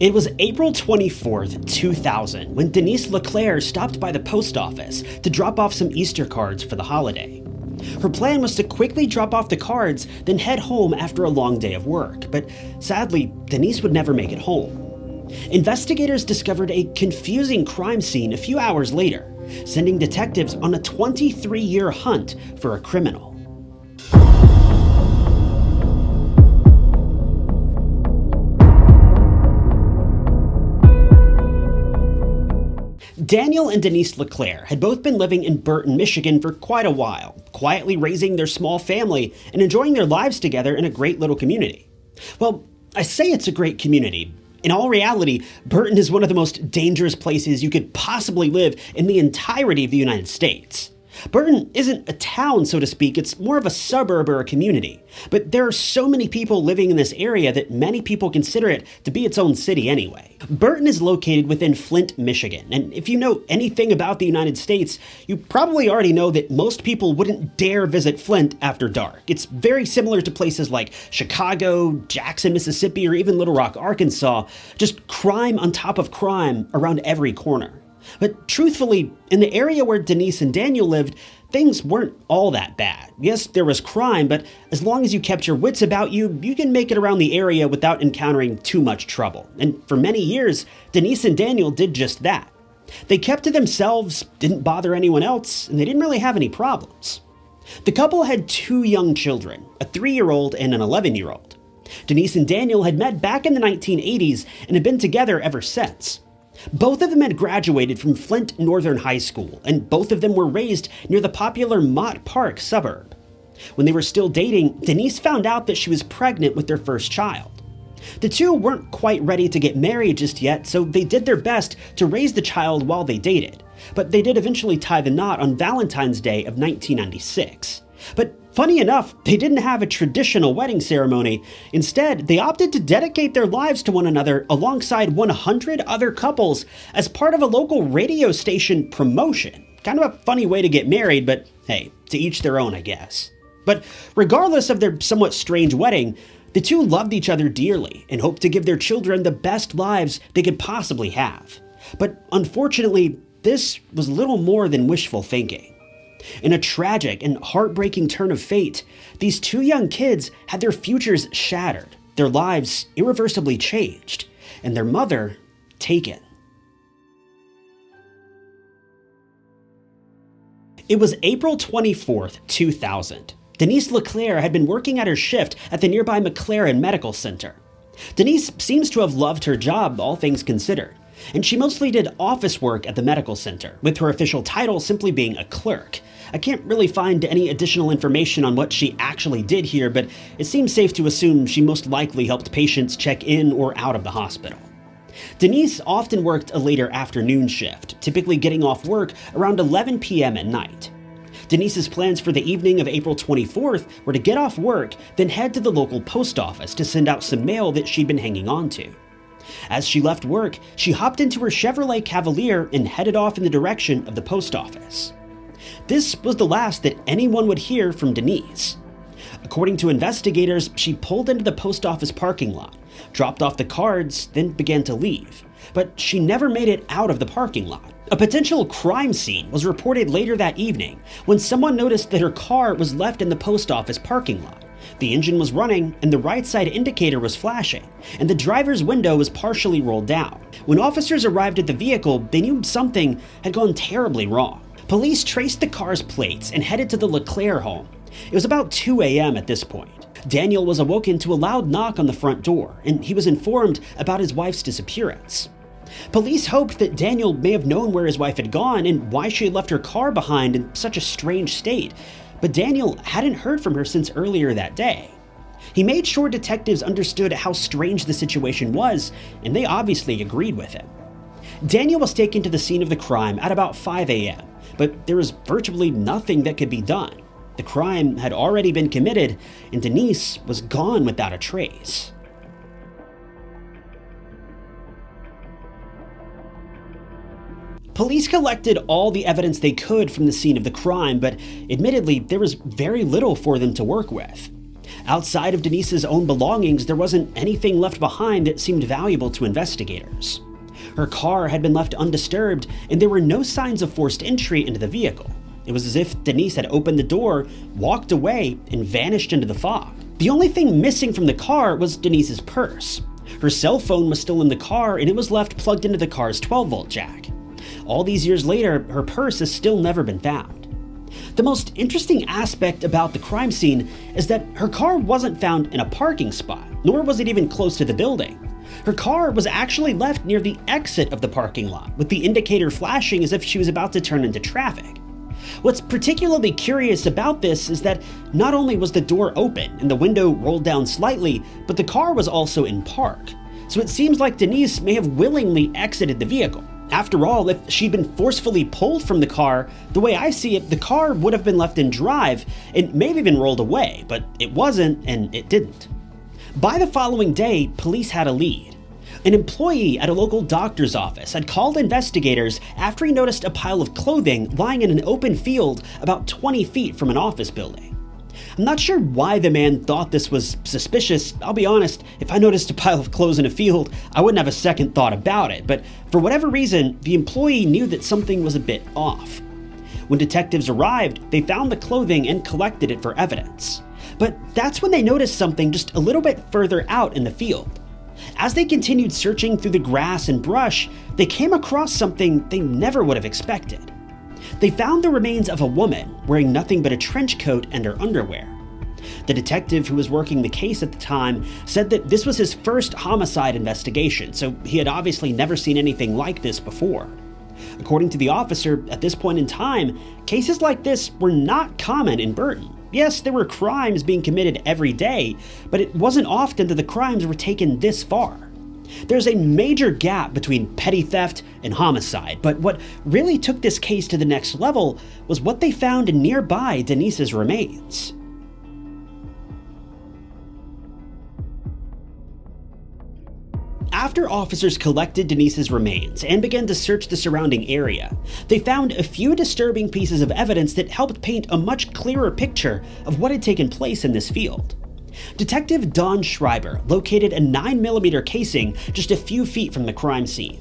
It was April 24th, 2000, when Denise LeClaire stopped by the post office to drop off some Easter cards for the holiday. Her plan was to quickly drop off the cards, then head home after a long day of work, but sadly, Denise would never make it home. Investigators discovered a confusing crime scene a few hours later, sending detectives on a 23 year hunt for a criminal. Daniel and Denise LeClaire had both been living in Burton, Michigan for quite a while, quietly raising their small family and enjoying their lives together in a great little community. Well, I say it's a great community. In all reality, Burton is one of the most dangerous places you could possibly live in the entirety of the United States. Burton isn't a town, so to speak, it's more of a suburb or a community. But there are so many people living in this area that many people consider it to be its own city anyway. Burton is located within Flint, Michigan, and if you know anything about the United States, you probably already know that most people wouldn't dare visit Flint after dark. It's very similar to places like Chicago, Jackson, Mississippi, or even Little Rock, Arkansas, just crime on top of crime around every corner. But truthfully, in the area where Denise and Daniel lived, things weren't all that bad. Yes, there was crime, but as long as you kept your wits about you, you can make it around the area without encountering too much trouble. And for many years, Denise and Daniel did just that. They kept to themselves, didn't bother anyone else, and they didn't really have any problems. The couple had two young children, a three year old and an 11 year old. Denise and Daniel had met back in the 1980s and had been together ever since. Both of them had graduated from Flint Northern High School, and both of them were raised near the popular Mott Park suburb. When they were still dating, Denise found out that she was pregnant with their first child. The two weren't quite ready to get married just yet, so they did their best to raise the child while they dated, but they did eventually tie the knot on Valentine's Day of 1996. But Funny enough, they didn't have a traditional wedding ceremony. Instead, they opted to dedicate their lives to one another alongside 100 other couples as part of a local radio station promotion. Kind of a funny way to get married, but hey, to each their own, I guess. But regardless of their somewhat strange wedding, the two loved each other dearly and hoped to give their children the best lives they could possibly have. But unfortunately, this was little more than wishful thinking. In a tragic and heartbreaking turn of fate, these two young kids had their futures shattered, their lives irreversibly changed, and their mother taken. It was April 24th, 2000. Denise LeClaire had been working at her shift at the nearby McLaren Medical Center. Denise seems to have loved her job, all things considered, and she mostly did office work at the medical center, with her official title simply being a clerk. I can't really find any additional information on what she actually did here, but it seems safe to assume she most likely helped patients check in or out of the hospital. Denise often worked a later afternoon shift, typically getting off work around 11 p.m. at night. Denise's plans for the evening of April 24th were to get off work, then head to the local post office to send out some mail that she'd been hanging on to. As she left work, she hopped into her Chevrolet Cavalier and headed off in the direction of the post office. This was the last that anyone would hear from Denise. According to investigators, she pulled into the post office parking lot, dropped off the cards, then began to leave. But she never made it out of the parking lot. A potential crime scene was reported later that evening when someone noticed that her car was left in the post office parking lot. The engine was running, and the right side indicator was flashing, and the driver's window was partially rolled down. When officers arrived at the vehicle, they knew something had gone terribly wrong. Police traced the car's plates and headed to the LeClaire home. It was about 2 a.m. at this point. Daniel was awoken to a loud knock on the front door, and he was informed about his wife's disappearance. Police hoped that Daniel may have known where his wife had gone and why she had left her car behind in such a strange state, but Daniel hadn't heard from her since earlier that day. He made sure detectives understood how strange the situation was, and they obviously agreed with him. Daniel was taken to the scene of the crime at about 5 a.m but there was virtually nothing that could be done. The crime had already been committed, and Denise was gone without a trace. Police collected all the evidence they could from the scene of the crime, but admittedly, there was very little for them to work with. Outside of Denise's own belongings, there wasn't anything left behind that seemed valuable to investigators. Her car had been left undisturbed, and there were no signs of forced entry into the vehicle. It was as if Denise had opened the door, walked away, and vanished into the fog. The only thing missing from the car was Denise's purse. Her cell phone was still in the car, and it was left plugged into the car's 12 volt jack. All these years later, her purse has still never been found. The most interesting aspect about the crime scene is that her car wasn't found in a parking spot, nor was it even close to the building. Her car was actually left near the exit of the parking lot, with the indicator flashing as if she was about to turn into traffic. What's particularly curious about this is that not only was the door open and the window rolled down slightly, but the car was also in park. So it seems like Denise may have willingly exited the vehicle. After all, if she'd been forcefully pulled from the car, the way I see it, the car would have been left in drive and may have been rolled away, but it wasn't and it didn't. By the following day, police had a lead. An employee at a local doctor's office had called investigators after he noticed a pile of clothing lying in an open field about 20 feet from an office building. I'm not sure why the man thought this was suspicious. I'll be honest, if I noticed a pile of clothes in a field, I wouldn't have a second thought about it, but for whatever reason, the employee knew that something was a bit off. When detectives arrived, they found the clothing and collected it for evidence. But that's when they noticed something just a little bit further out in the field. As they continued searching through the grass and brush, they came across something they never would have expected. They found the remains of a woman wearing nothing but a trench coat and her underwear. The detective who was working the case at the time said that this was his first homicide investigation, so he had obviously never seen anything like this before. According to the officer, at this point in time, cases like this were not common in Burton. Yes, there were crimes being committed every day, but it wasn't often that the crimes were taken this far. There's a major gap between petty theft and homicide, but what really took this case to the next level was what they found nearby Denise's remains. After officers collected Denise's remains and began to search the surrounding area, they found a few disturbing pieces of evidence that helped paint a much clearer picture of what had taken place in this field. Detective Don Schreiber located a 9mm casing just a few feet from the crime scene.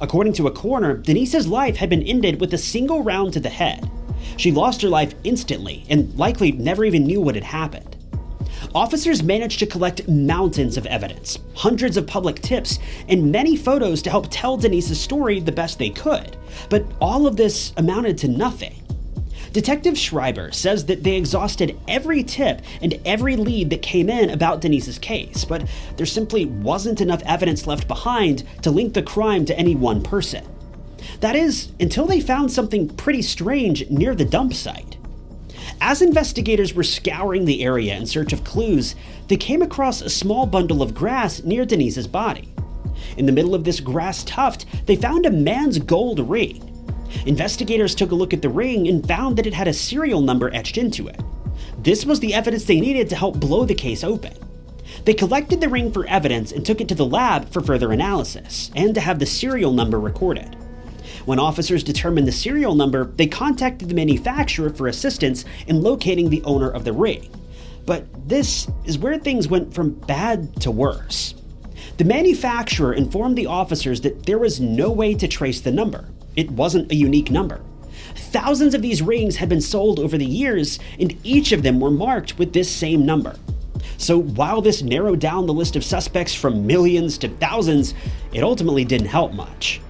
According to a coroner, Denise's life had been ended with a single round to the head. She lost her life instantly and likely never even knew what had happened. Officers managed to collect mountains of evidence, hundreds of public tips, and many photos to help tell Denise's story the best they could, but all of this amounted to nothing. Detective Schreiber says that they exhausted every tip and every lead that came in about Denise's case, but there simply wasn't enough evidence left behind to link the crime to any one person. That is, until they found something pretty strange near the dump site. As investigators were scouring the area in search of clues, they came across a small bundle of grass near Denise's body. In the middle of this grass tuft, they found a man's gold ring. Investigators took a look at the ring and found that it had a serial number etched into it. This was the evidence they needed to help blow the case open. They collected the ring for evidence and took it to the lab for further analysis, and to have the serial number recorded. When officers determined the serial number, they contacted the manufacturer for assistance in locating the owner of the ring. But this is where things went from bad to worse. The manufacturer informed the officers that there was no way to trace the number. It wasn't a unique number. Thousands of these rings had been sold over the years, and each of them were marked with this same number. So while this narrowed down the list of suspects from millions to thousands, it ultimately didn't help much.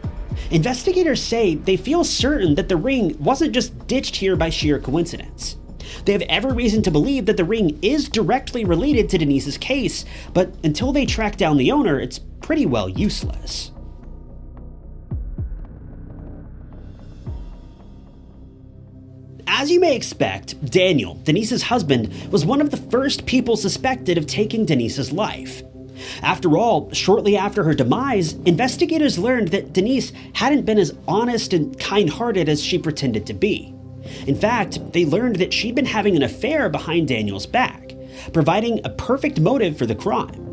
Investigators say they feel certain that the ring wasn't just ditched here by sheer coincidence. They have every reason to believe that the ring is directly related to Denise's case, but until they track down the owner, it's pretty well useless. As you may expect, Daniel, Denise's husband, was one of the first people suspected of taking Denise's life. After all, shortly after her demise, investigators learned that Denise hadn't been as honest and kind hearted as she pretended to be. In fact, they learned that she'd been having an affair behind Daniel's back, providing a perfect motive for the crime.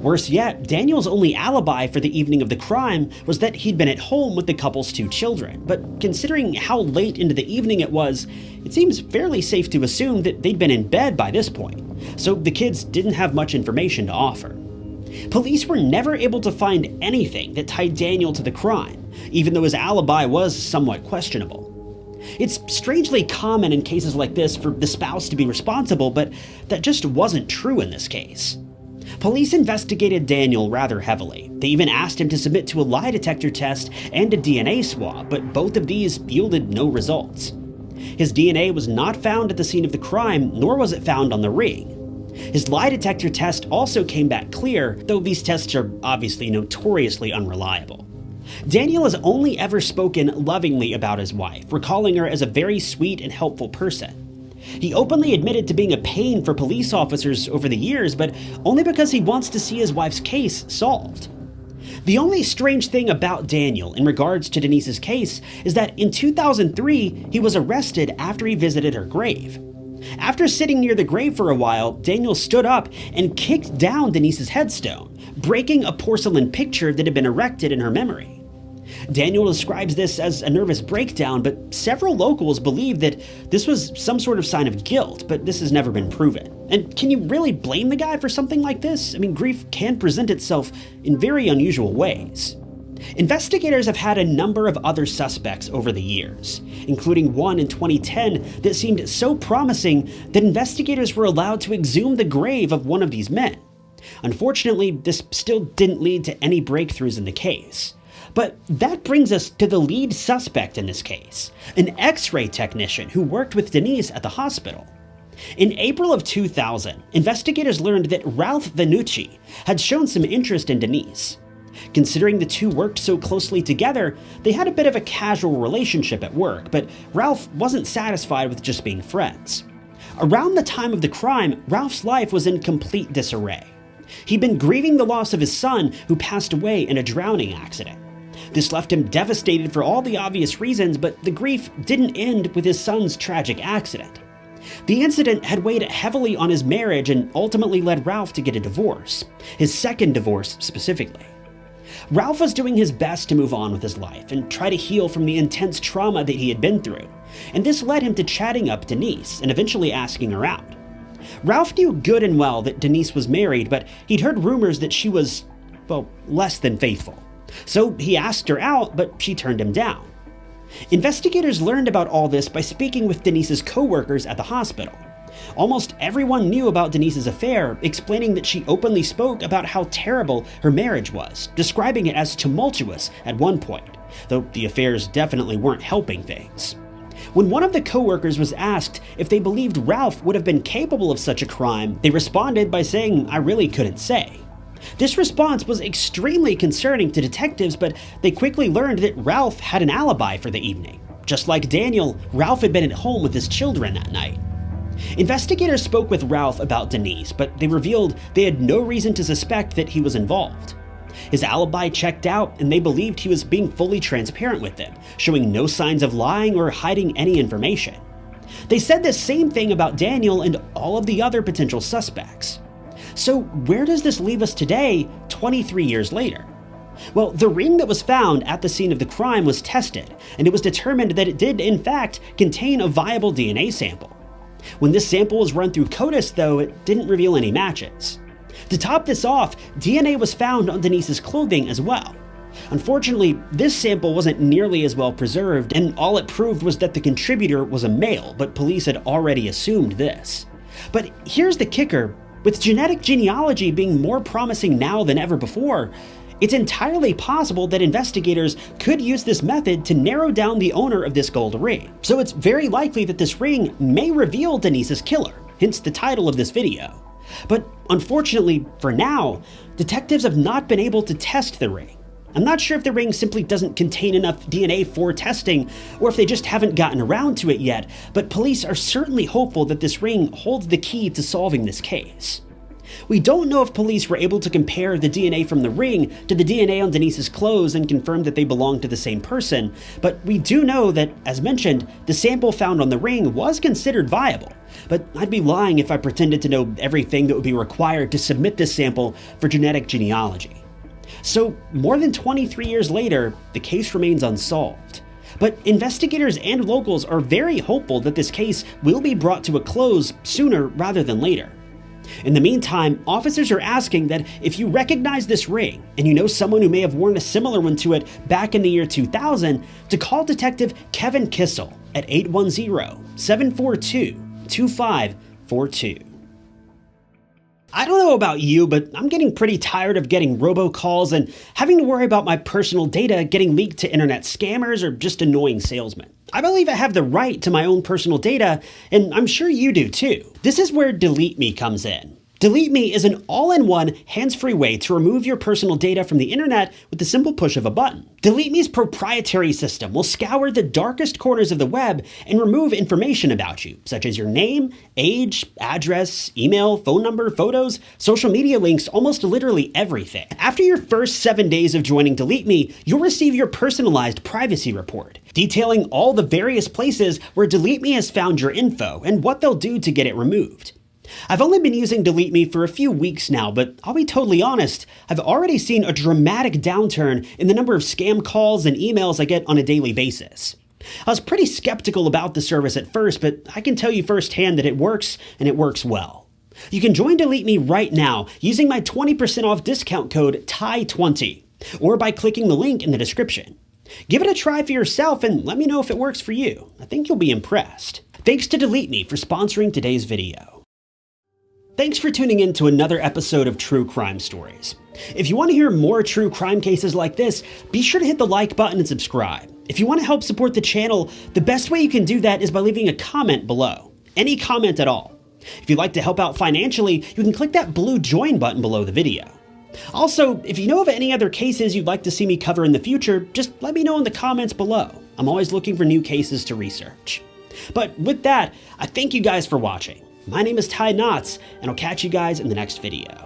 Worse yet, Daniel's only alibi for the evening of the crime was that he'd been at home with the couple's two children, but considering how late into the evening it was, it seems fairly safe to assume that they'd been in bed by this point. so the kids didn't have much information to offer. Police were never able to find anything that tied Daniel to the crime, even though his alibi was somewhat questionable. It's strangely common in cases like this for the spouse to be responsible, but that just wasn't true in this case. Police investigated Daniel rather heavily. They even asked him to submit to a lie detector test and a DNA swab, but both of these yielded no results. His DNA was not found at the scene of the crime, nor was it found on the ring. His lie detector test also came back clear, though these tests are obviously notoriously unreliable. Daniel has only ever spoken lovingly about his wife, recalling her as a very sweet and helpful person. He openly admitted to being a pain for police officers over the years, but only because he wants to see his wife's case solved. The only strange thing about Daniel in regards to Denise's case is that in 2003, he was arrested after he visited her grave. After sitting near the grave for a while, Daniel stood up and kicked down Denise's headstone, breaking a porcelain picture that had been erected in her memory. Daniel describes this as a nervous breakdown, but several locals believe that this was some sort of sign of guilt, but this has never been proven. And can you really blame the guy for something like this? I mean, grief can present itself in very unusual ways. Investigators have had a number of other suspects over the years, including one in 2010 that seemed so promising that investigators were allowed to exhume the grave of one of these men. Unfortunately, this still didn't lead to any breakthroughs in the case. But that brings us to the lead suspect in this case, an x-ray technician who worked with Denise at the hospital. In April of 2000, investigators learned that Ralph Vannucci had shown some interest in Denise. Considering the two worked so closely together, they had a bit of a casual relationship at work, but Ralph wasn't satisfied with just being friends. Around the time of the crime, Ralph's life was in complete disarray. He'd been grieving the loss of his son, who passed away in a drowning accident. This left him devastated for all the obvious reasons, but the grief didn't end with his son's tragic accident. The incident had weighed heavily on his marriage and ultimately led Ralph to get a divorce, his second divorce specifically. Ralph was doing his best to move on with his life and try to heal from the intense trauma that he had been through, and this led him to chatting up Denise and eventually asking her out. Ralph knew good and well that Denise was married, but he'd heard rumors that she was, well, less than faithful. So he asked her out, but she turned him down. Investigators learned about all this by speaking with Denise's co-workers at the hospital. Almost everyone knew about Denise's affair, explaining that she openly spoke about how terrible her marriage was, describing it as tumultuous at one point, though the affairs definitely weren't helping things. When one of the co-workers was asked if they believed Ralph would have been capable of such a crime, they responded by saying, I really couldn't say. This response was extremely concerning to detectives, but they quickly learned that Ralph had an alibi for the evening. Just like Daniel, Ralph had been at home with his children that night. Investigators spoke with Ralph about Denise, but they revealed they had no reason to suspect that he was involved. His alibi checked out, and they believed he was being fully transparent with them, showing no signs of lying or hiding any information. They said the same thing about Daniel and all of the other potential suspects. So, where does this leave us today, 23 years later? Well, the ring that was found at the scene of the crime was tested, and it was determined that it did, in fact, contain a viable DNA sample. When this sample was run through CODIS, though, it didn't reveal any matches. To top this off, DNA was found on Denise's clothing as well. Unfortunately, this sample wasn't nearly as well preserved, and all it proved was that the contributor was a male, but police had already assumed this. But here's the kicker with genetic genealogy being more promising now than ever before, it's entirely possible that investigators could use this method to narrow down the owner of this gold ring. So it's very likely that this ring may reveal Denise's killer, hence the title of this video. But unfortunately, for now, detectives have not been able to test the ring. I'm not sure if the ring simply doesn't contain enough DNA for testing, or if they just haven't gotten around to it yet, but police are certainly hopeful that this ring holds the key to solving this case. We don't know if police were able to compare the DNA from the ring to the DNA on Denise's clothes and confirm that they belonged to the same person, but we do know that, as mentioned, the sample found on the ring was considered viable. But I'd be lying if I pretended to know everything that would be required to submit this sample for genetic genealogy. So, more than 23 years later, the case remains unsolved. But investigators and locals are very hopeful that this case will be brought to a close sooner rather than later. In the meantime, officers are asking that if you recognize this ring and you know someone who may have worn a similar one to it back in the year 2000, to call Detective Kevin Kissel at 810 742 2542. I don't know about you, but I'm getting pretty tired of getting robocalls and having to worry about my personal data getting leaked to internet scammers or just annoying salesmen. I believe I have the right to my own personal data, and I'm sure you do too. This is where Delete Me comes in. Delete Me is an all-in-one, hands-free way to remove your personal data from the internet with the simple push of a button. Delete Me's proprietary system will scour the darkest corners of the web and remove information about you, such as your name, age, address, email, phone number, photos, social media links, almost literally everything. After your first seven days of joining Delete Me, you'll receive your personalized privacy report, detailing all the various places where Delete Me has found your info and what they'll do to get it removed. I've only been using Delete Me for a few weeks now, but I'll be totally honest, I've already seen a dramatic downturn in the number of scam calls and emails I get on a daily basis. I was pretty skeptical about the service at first, but I can tell you firsthand that it works and it works well. You can join Delete Me right now using my 20% off discount code TIE20 or by clicking the link in the description. Give it a try for yourself and let me know if it works for you. I think you'll be impressed. Thanks to Delete Me for sponsoring today's video. Thanks for tuning in to another episode of True Crime Stories. If you want to hear more true crime cases like this, be sure to hit the like button and subscribe. If you want to help support the channel, the best way you can do that is by leaving a comment below. Any comment at all. If you'd like to help out financially, you can click that blue join button below the video. Also, if you know of any other cases you'd like to see me cover in the future, just let me know in the comments below. I'm always looking for new cases to research. But with that, I thank you guys for watching. My name is Ty Knotts, and I'll catch you guys in the next video.